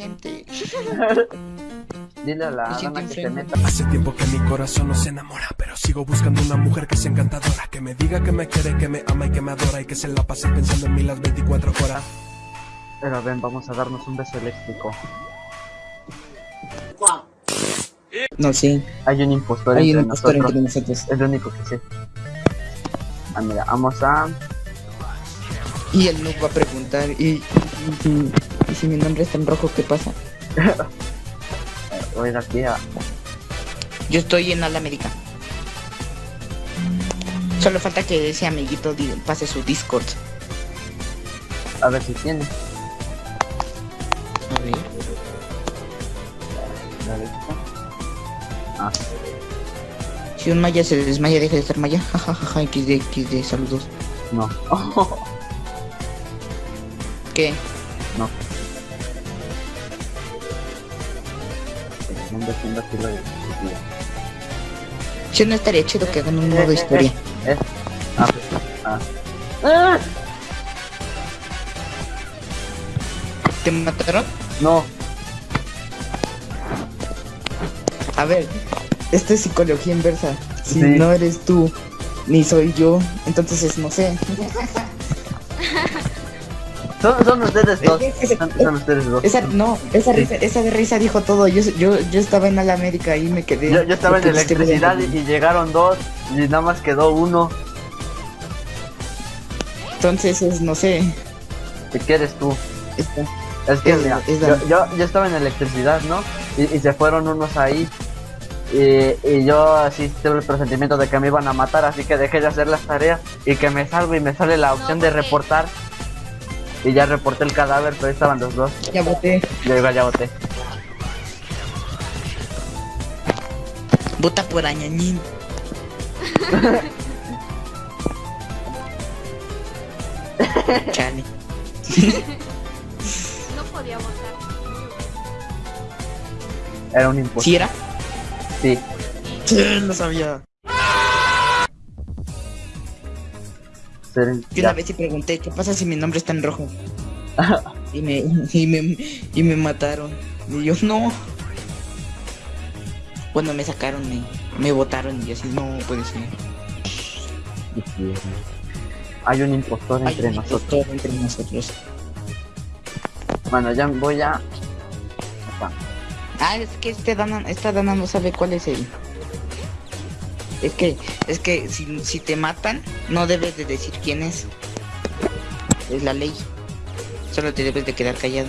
gente. Dile a la que se meta. Hace tiempo que mi corazón no se enamora, pero sigo buscando una mujer que sea encantadora, que me diga que me quiere, que me ama y que me adora y que se la pase pensando en mí las 24 horas. Pero ven, vamos a darnos un beso eléctrico. No, sí. Hay un impostor Hay entre un impostor nosotros. entre nosotros. Es lo único que sé. Ah, mira, vamos a... Y él nos va a preguntar, ¿y, y, si- mi nombre está en rojo, qué pasa? Voy a ir aquí a... Yo estoy en Alamérica. Solo falta que ese amiguito pase su Discord. A ver si tiene. A ver. Ah, Si un maya se desmaya, deja de ser maya. Jajajaja, XD, XD, saludos. no. ¿Qué? no. Aquí lo de- Si no estaría chido que hagan un modo historia. Eh, ah, pues, ah. ¡Ah! ¿Te mataron? No, A ver, esto es psicología inversa. Si Sí. no eres tú, ni soy yo, entonces es, no sé. Son, son ustedes dos. Es- es- Son, son ustedes dos. Esa, no, esa risa, esa risa dijo todo. Yo, yo, yo estaba en Alamérica y me quedé. Yo, yo estaba en electricidad y, llegaron dos y nada más quedó uno. Entonces es, no sé. ¿Y qué eres tú? Esta. Es que Es- mira, es yo, yo, yo estaba en electricidad, ¿no? Y, y se fueron unos ahí. Y, y yo así tuve el presentimiento de que me iban a matar, así que dejé de hacer las tareas y que me salgo y me sale la opción de reportar. Y ya reporté el cadáver, pero ahí estaban los dos. Ya voté. Yo igual ya boté. Vota por Añañín. Chale. No podía votar. Era un impostor. ¿Sí era? Sí. Sí, lo sabía. Ser- Yo una vez sí pregunté, ¿qué pasa si mi nombre está en rojo? y me, y me, y me mataron. Y yo, no. Bueno, me sacaron, me, me votaron y así, no puede ser. Hay un impostor Hay entre un nosotros. impostor entre nosotros. Bueno, ya voy a. Acá. Ah, es que este Dana, esta Dana no sabe cuál es el. Es que, es que si, si te matan, no debes de decir quién es. Es la ley. Solo te debes de quedar callado.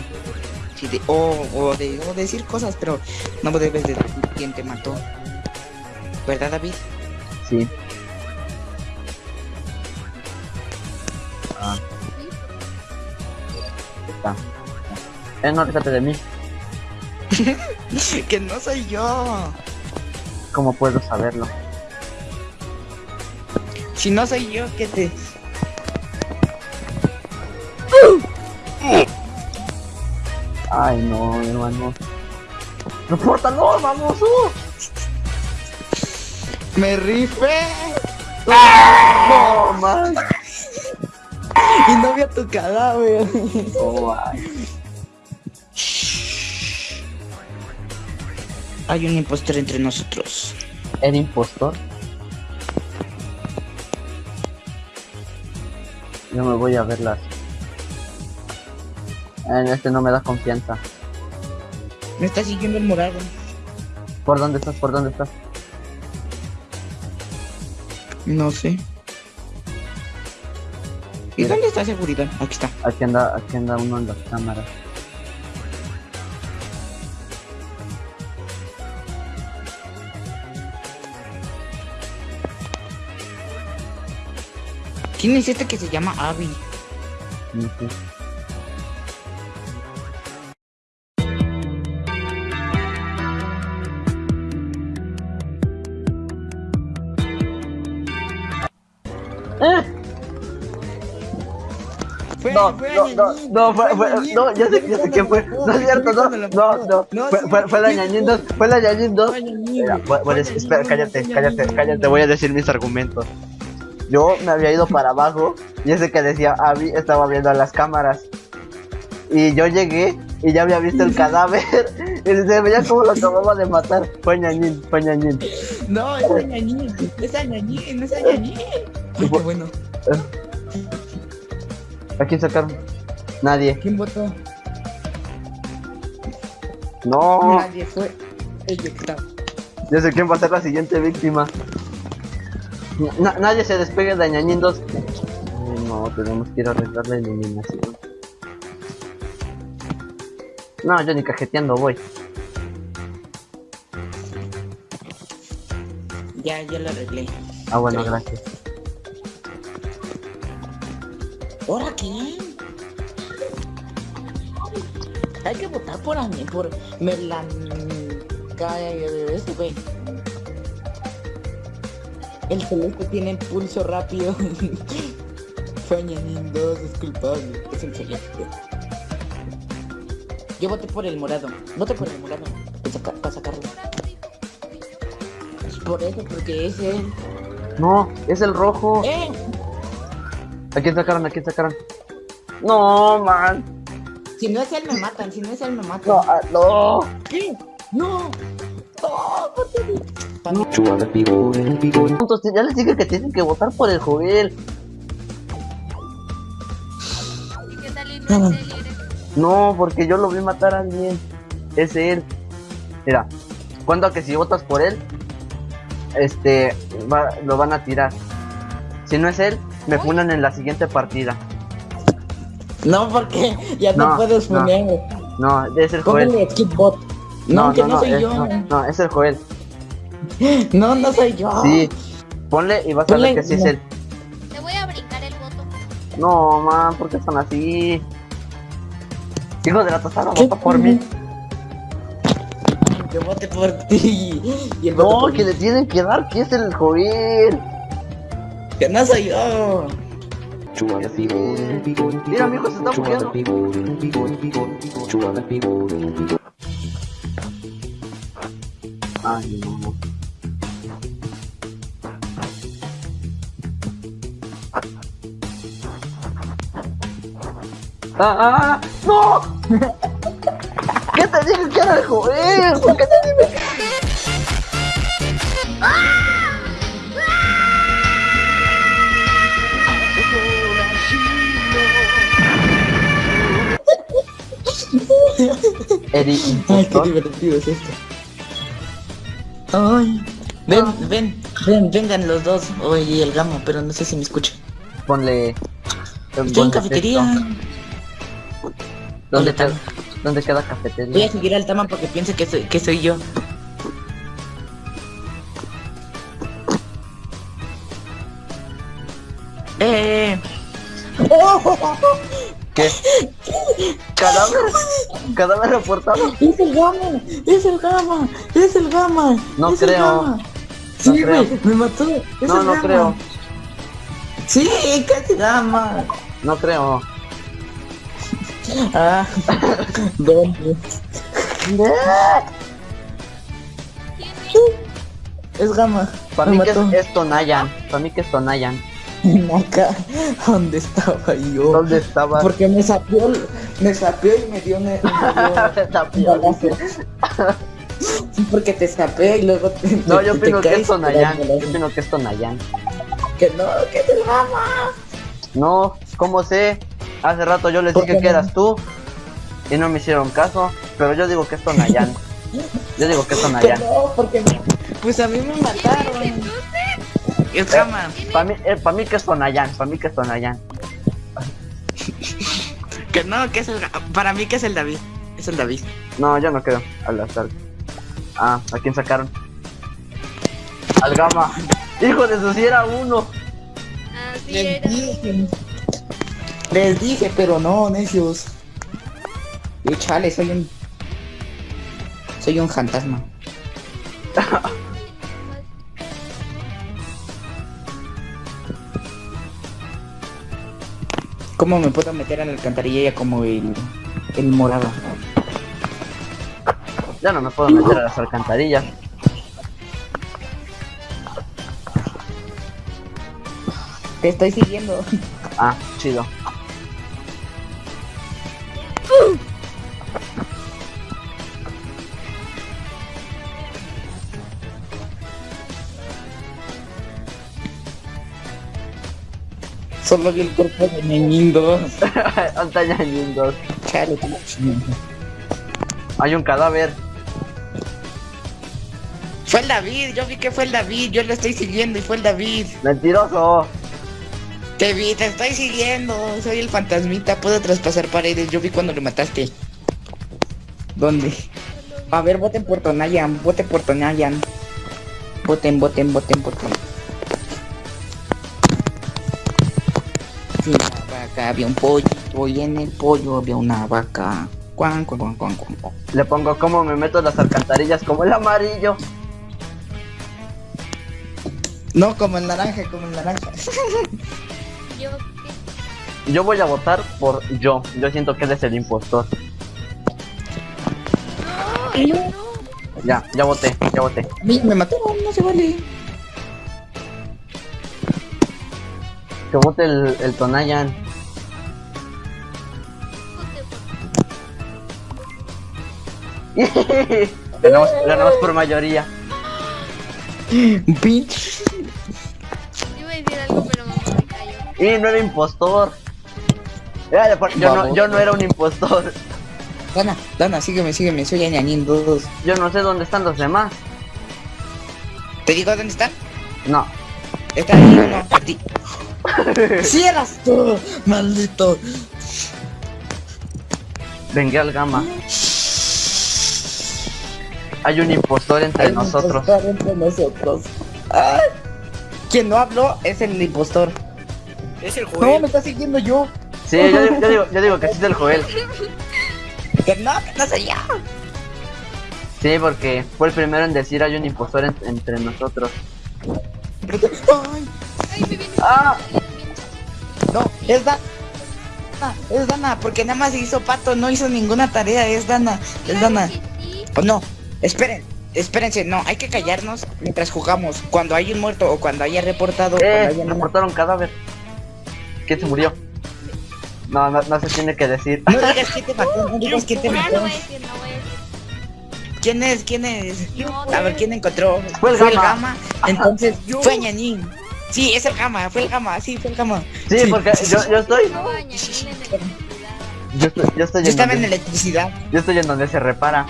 Si de- o, o de, o decir cosas, pero no debes de decir quién te mató. ¿Verdad, David? Sí. Ah. Está. Eh, no, fíjate de mí. que no soy yo. ¿Cómo puedo saberlo? Si no soy yo, ¿qué te...? Ay, no, hermano. ¡Repórtalo, vamos! uh! ¡Me rifé! ¡No, man! Y no había tu cadáver. Oh, ay. Hay un impostor entre nosotros. ¿Era impostor? Yo me voy a verlas. En este no me da confianza. Me está siguiendo el morado. ¿Por dónde estás? ¿Por dónde estás? No sé. ¿Y Mira. dónde está seguridad? Aquí está. Aquí anda, aquí anda uno en las cámaras. ¿Quién es este que se llama Abby? No sé. Fue, No, fue no, no, no, fue, fue, Añañín. no, ya sé, ya sé quién fue, no es cierto, no, no, no, fue, fue, fue la ñañín dos, fue la ñañín dos. Fue Añañín, Mira, fue voy- voy a decir- Añañín, espera, no, cállate, fue cállate, cállate, voy a decir mis argumentos. Yo me había ido para abajo y ese que decía Abby estaba viendo las cámaras. Y yo llegué y ya había visto el cadáver. Y se veía como lo acababa de matar. Fue ñañín, fue ñañín. No, es Añañín. Es Añañín, es. Ay, qué bueno. ¿A quién sacaron? Nadie. ¿Quién votó? No, Nadie fue. Eyectado. ya sé quién va a ser la siguiente víctima. Na- nadie se despegue de ñañín 2. Ay, No, tenemos que ir a arreglar la iluminación. No, yo ni cajeteando voy. Ya, ya lo arreglé. Ah, bueno, gracias. ¿Ahora quién? Hay que votar por a mí, por Melan... KSV. El celeste tiene pulso rápido. Fue Ñañín 2, es culpable. Es el celeste. Yo voté por el morado. Voté por el morado. Para, saca- para sacarlo. Es por eso, porque es él. No, es el rojo. ¡Eh! ¿A quién sacaron? ¿A quién sacaron? No, man. Si no es él, me matan. Si no es él, me matan. No, ah, no. ¿Qué? ¡No! Puntos, Ya les dije que tienen que votar por el Joel. ¿Y qué tal y no No, porque yo lo vi matar a alguien. Es él. Mira, cuando que si votas por él, este, va- lo van a tirar. Si no es él, me funan en la siguiente partida. No, porque ya no, No, puedes no. poner. No, es el Joel. Póngale bot. No, que no, soy es, yo. no, no, es el Joel. No, no soy yo. Sí, ponle y vas a ver Ponle- que sí es no. él. Te voy a brincar el voto. No, man, ¿por qué son así? Hijo de la tostada, vota por mí. Que vote por ti. Y el No, que mí. le tienen que dar, que es el Joel. Que no soy yo. Mira, mi hijo se está muriendo. Ay, no. ¡Ah, ah! ¡No! ¿Qué te dije que era qué te dije Eri, Ay, qué divertido es esto. Ay. Ven, ven, ven, vengan los dos. Oye, el gamo, pero no sé si me escucha. Ponle. Estoy en cafetería. ¿Dónde, queda. ¿Dónde queda Voy cafetería? a seguir al Tama porque piense que soy, que soy yo. Eh. ¿Qué? ¿Cadáver? ¿Cadáver reportado? Es el gama, es el gama, es el gama. No es el creo. Gama. Sí, No creo. güey, me mató. Es No, el no Gama. creo. Sí, casi gama. No creo. Ah, ¿dónde? Es gama. Para me mí que es, es Tonayan. Para mí que es Tonayan. Acá, donde estaba yo. ¿Dónde estaba? Porque me sapió, me sapió y me dio un, me dio un balazo. Sí, porque te sapé y luego te, No, te- yo te opino que es te Tonayan. Yo opino que es Tonayan. Que no, que es el gama. No, ¿cómo sé? Hace rato yo les ¿Por dije que no? eras tú y no me hicieron caso, pero yo digo que es Tonayan. Yo digo que es no, porque me- pues a mí me mataron. Es gama. Para mí, eh, pa' mí que es Tonayan, para mí que es Tonayan. Que no, que es el para mí que es el David. Es el David. No, yo no creo. Al azar. Ah, ¿a quién sacaron? Al Gama. Hijo de su si era uno. Así Les era. dije. Les dije, pero no, necios. Y chale, soy un. Soy un fantasma. ¿Cómo me puedo meter a la alcantarilla como el. el morado? Ya no me puedo meter a las alcantarillas. Te estoy siguiendo. Ah, chido. Solo vi el cuerpo de Ñañín 2. Alta Ñañín 2. Chale. Hay un cadáver. Fue el David, yo vi que fue el David, yo lo estoy siguiendo y fue el David. Mentiroso. Te vi, te estoy siguiendo, soy el fantasmita, puedo traspasar paredes, yo vi cuando lo mataste. ¿Dónde? A ver, voten por Tonayan, voten por Tonayan. Voten, voten, voten por Tonayan. Había un pollito y en el pollo había una vaca. Cuan, cuan, cuan, cuan, cuan. Le pongo como me meto en las alcantarillas como el amarillo. No, como el naranja, como el naranja. Yo qué. Yo voy a votar por yo. Yo siento que él es el impostor. No, no. Ya, ya voté, ya voté. Me mataron, no se vale. Que vote el, el Tonayan. ganamos, ganamos por mayoría. Bitch. Iba a decir algo, pero me me cayó. Y no era impostor. Por- Yo no, yo no era un impostor. Dana, Dana, sígueme, sígueme, soy Añañín 2. Yo no sé dónde están los demás. ¿Te digo dónde están? No. Está ahí uno, a ti. ¡Sí eras tú! ¡Maldito! Vengué al gamma. Hay un impostor entre Hay un nosotros. impostor entre nosotros. Ay. Quien no habló es el impostor. Es el No, Joel. me está siguiendo yo. Sí, yo, digo- yo digo, yo digo que sí es el Joel. Que no, que no soy yo. Sí, porque fue el primero en decir hay un impostor en- entre nosotros. Ay, Ay, me viene. Ah. no, es Dana. Es Dana, porque nada más hizo pato, no hizo ninguna tarea, es Dana, es Dana. Sí. Oh, no, esperen, espérense, no, hay que callarnos mientras jugamos. Cuando hay un muerto o cuando haya reportado, Eh, cuando haya reportaron cadáver. ¿Quién se murió? No, no, no se tiene que decir. No digas quién te mató, no digas quién te No, no mató. voy a decir, no voy a decir. ¿Quién es? ¿Quién es? A ver, ¿quién encontró? Fue el Gama. Entonces, Yo. fue Ñañín. Sí, es el Gama, fue el Gama, sí, fue el Gama. Sí, porque yo, yo estoy. No. Yo estoy, yo estoy Yo en estaba en donde, electricidad. yo estoy en donde se repara.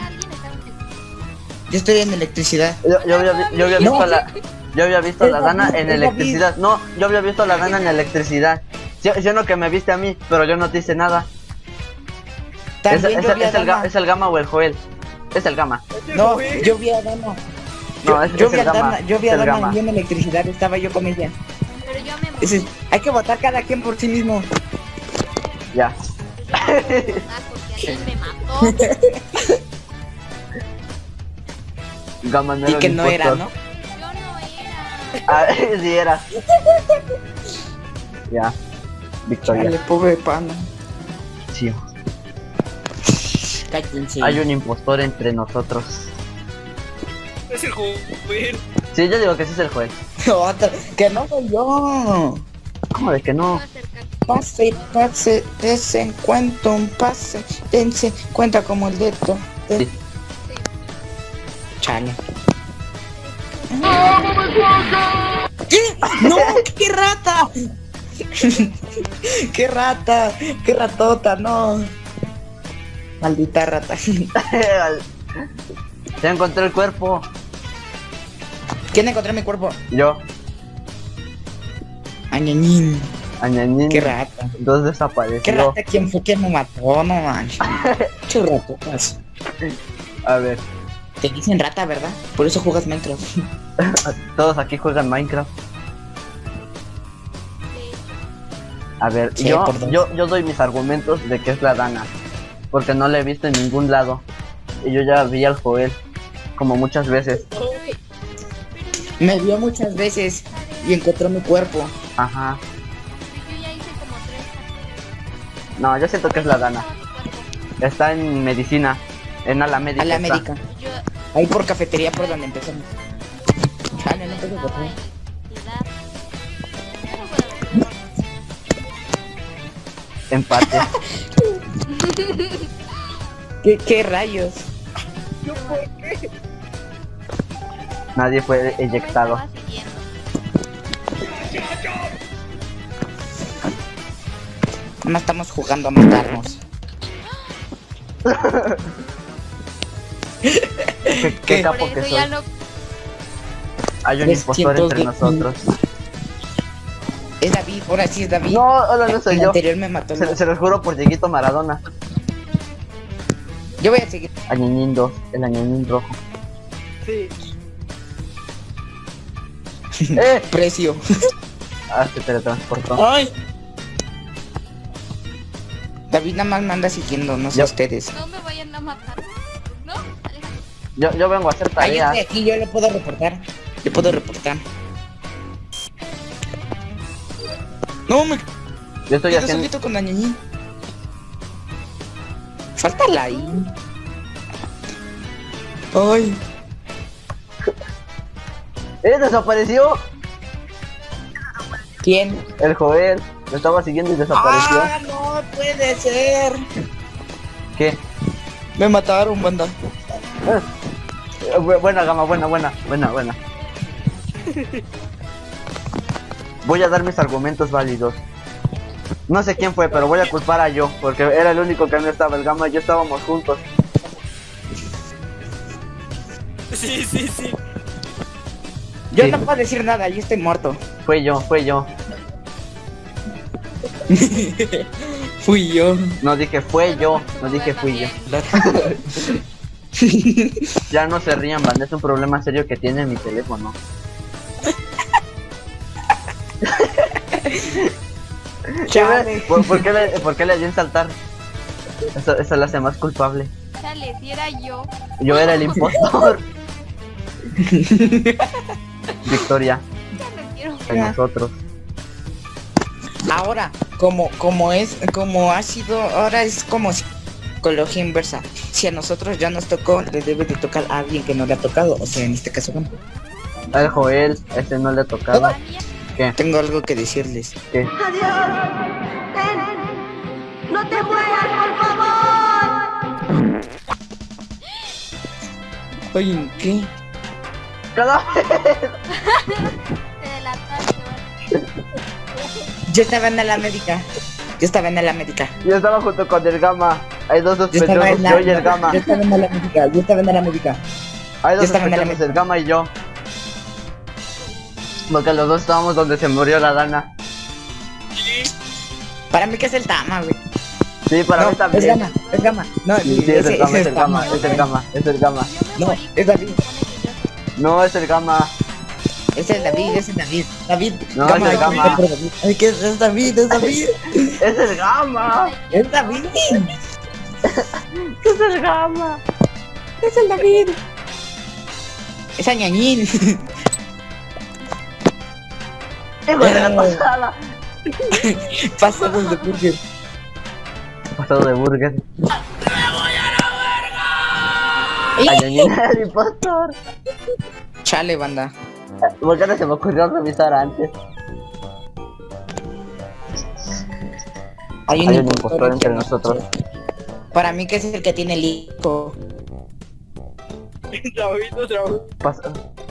Yo estoy en electricidad. Yo, yo había, vi- yo había No. visto a la. Yo había visto a la Dana en electricidad. No, yo había visto a la Dana en electricidad. Yo, yo no que me viste a mí, pero yo no te hice nada. Es, También es- yo vi a es el, ga- Dana. es el Gama o el Joel. Es el Gama. No, yo vi a Dana. No, Yo, es, yo es vi el a Gama. Dana, yo vi a Dana en electricidad estaba yo con ella. Pero yo me es- hay que votar cada quien por sí mismo. Ya. Ah, porque alguien me mató. Y que no era. ¿no? Yo no era. Ah, sí era. Ya. Victoria. Dale, pobre pana. Sí. Cállense. Hay un impostor entre nosotros. Es el Joel. Sí, yo digo que sí es el. Otra, que no soy yo. ¿Cómo de que no? Pase, pase, desen cuenta un pase, dense cuenta como el dedo. Sí. Chale. ¿Qué? ¡No! ¡Qué rata! ¡Qué rata! ¡Qué ratota! ¡No! Maldita rata. Ya encontré el cuerpo. ¿Quién encontró mi cuerpo? Yo, Añañín. Añañín. ¡Qué rata! Dos desapareció. ¿Qué rata? ¿Quién fue quien me mató? No manches. ¡Qué ratotas! A ver, Te dicen rata, ¿verdad? Por eso juegas Minecraft. todos aquí juegan Minecraft. A ver, Sí, yo, yo, yo doy mis argumentos de que es la Dana. Porque no la he visto en ningún lado. Y yo ya vi al Joel. Como muchas veces. Me vio muchas veces y encontró mi cuerpo. Ajá. Yo ya hice como tres carteles. No, yo siento que es la Dana. Está en medicina. En Alamedica. A la está. Ahí por cafetería por donde empezamos. Chale, no puedo estaba votar. en electricidad. Yo. Empate. ¿Qué, qué rayos? Nadie fue eyectado. No estamos jugando a matarnos. Qué, capo que soy. Hay un impostor entre de- nosotros. Es David, ahora sí es David. No, hola, no soy El yo. anterior me mató. Se, se los juro por Dieguito Maradona. Yo voy a seguir. Añañín 2, el añañín rojo. Sí. ¡Eh! Precio. Ah, se teletransportó. ¡Ay! David nada más me anda siguiendo, no sé Yo- ustedes. No me vayan a matar. ¿No? Alejandro. Yo, yo vengo a hacer tareas. aquí, yo lo puedo reportar. Yo puedo reportar. No, me Yo estoy haciendo. solito con Dañañín. Falta ahí. Ay. ¡Eh! ¡Desapareció! ¿Quién? El Joel. Lo estaba siguiendo y desapareció. Ah, no puede ser. ¿Qué? Me mataron, banda. Eh, bu- buena gama, buena, buena, buena, buena. Voy a dar mis argumentos válidos. No sé quién fue, pero voy a culpar a yo, porque era el único que no estaba. El gama y yo estábamos juntos. Sí, sí, sí. Yo Sí. no puedo decir nada, yo estoy muerto. Fue yo, fue yo. Fui yo. No dije fue yo, no dije fui yo. Ya no se rían, banda, es un problema serio que tiene mi teléfono. Chale. ¿Por, por qué le, por qué le di en saltar? Eso, eso lo hace más culpable. Chale, si era yo. Yo era el impostor. Victoria, Ya no quiero. en nosotros. Ahora, como, como es, como ha sido, ahora es como psicología inversa. Si a nosotros ya nos tocó, le debe de tocar a alguien que no le ha tocado. O sea, en este caso, Al Joel, ese no le ha tocado. Tengo algo que decirles. ¿Qué? ¡No te muevas, por favor! Oye, ¿qué? Yo estaba en la médica. Yo estaba en la médica. Yo estaba junto con el Gama. Hay dos Yo sospechosos, la, yo y el Gama. yo estaba en la médica. Yo estaba en la médica. Hay dos yo sospechosos, el Gama y yo. Porque los dos estábamos donde se murió la Dana. Para mí que es el Tama, güey. Sí, para no, mí también. es Gama, es Gama. No, Sí, sí, es el Gama, es el Gama, es el Gama, es el Gama. Yo No, es David. Yo- No, es el Gama. Es el David, es el David. David. No, Gama, es el Gama. Ay, que es, es David, es David. Es el Gama. Es David. Es el Gama. Es el David. Es Añañín. Hijo de la pasada. Pasados de burger. Pasado de burger. ¡Ih! Añañín el impostor. Chale, banda. ¿Por qué no se me ocurrió revisar antes? Hay un, Hay un impostor entre nosotros. Para mí que es el que tiene el hijo. Pas-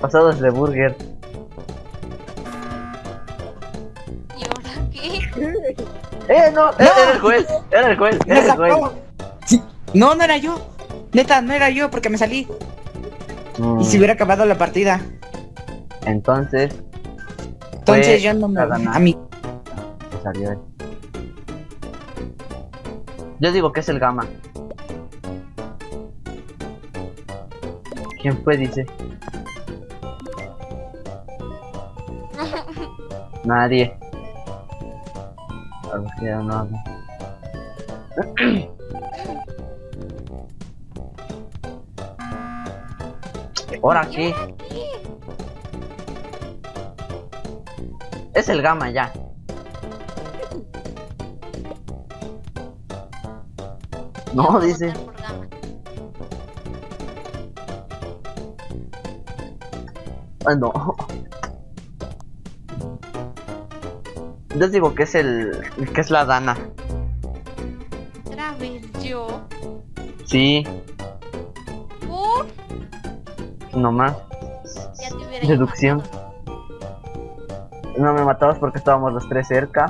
pasados de burger. ¿Y ahora qué? ¡Eh, no! Era el juez. Era el juez. ¡Me Era el juez. Sí. No, no era yo. Neta, no era yo porque me salí. Mm, Y si hubiera acabado la partida. Entonces, Entonces yo no me... a mí... salió él. Yo digo que es el Gama. ¿Quién fue? Dice. Nadie. A ver ya no hablo. ¿Ahora qué? Es el Gama ya. No, dice. Ah, no. Yo digo que es el. que es la Dana. Otra vez yo. Sí, Por. nomás. Ya te Deducción. matado. No me matabas porque estábamos los tres cerca.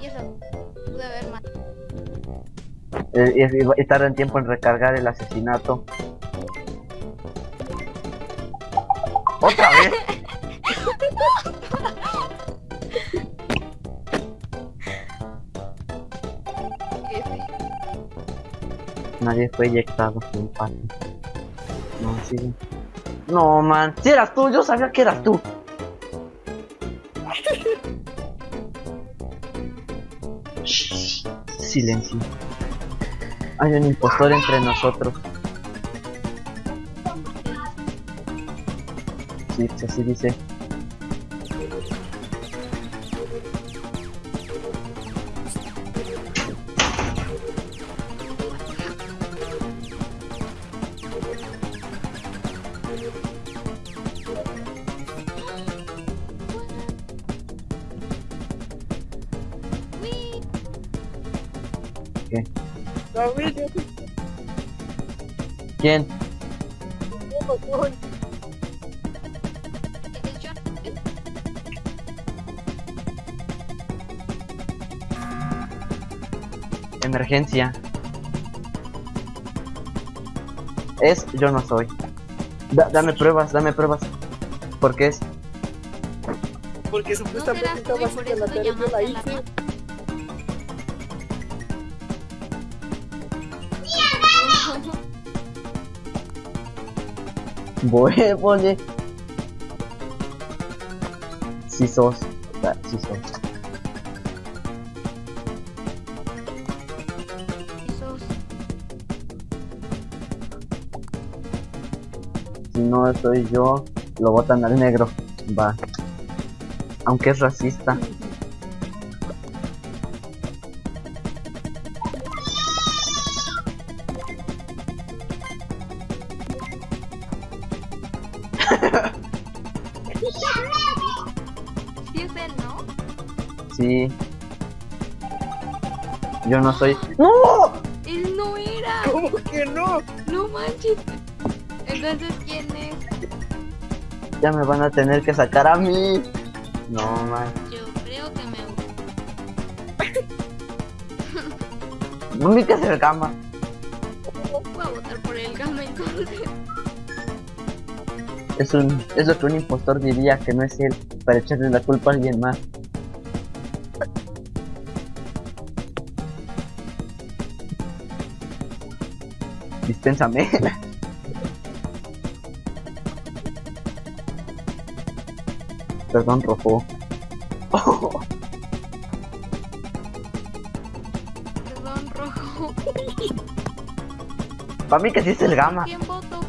Y eso. Eh, y, y- y tarda en tiempo en recargar el asesinato. ¿Otra vez? Nadie fue eyectado, empate. No, sigue. No, man. Si eras tú, yo sabía que eras tú. Silencio. Hay un impostor entre nosotros. Sí, así dice. David, yo ¿Quién? no. Emergencia. Es yo no soy. Da- dame pruebas, dame pruebas. ¿Por qué es? Porque No supuestamente serás tú estaba y por haciendo la tarea, yo la hice. Huevole. Si sos. Ah, Si sos. Sos- Si no soy yo, lo botan al negro. Va. Aunque es racista. Yo no soy. ¡No! Él no era. ¿Cómo que no? No manches. Entonces, ¿quién es? Ya me van a tener que sacar a mí. No, man. Yo creo que me No me que hacer cama. voy a votar por el gama entonces. Es un. Es lo que un impostor diría que no es él. Para echarle la culpa a alguien más. Dispénsame. Perdón, rojo. Perdón, rojo. Para mí que sí es el gama. ¿Quién voto?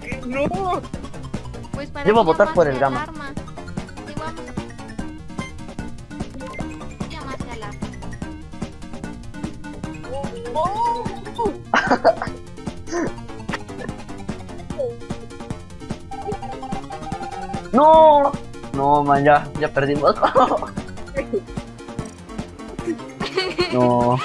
Que no. Pues para Yo voy a qué votar por el Gama. alarma? Llamaste alarma. No, no, man, ya, ya perdimos. no,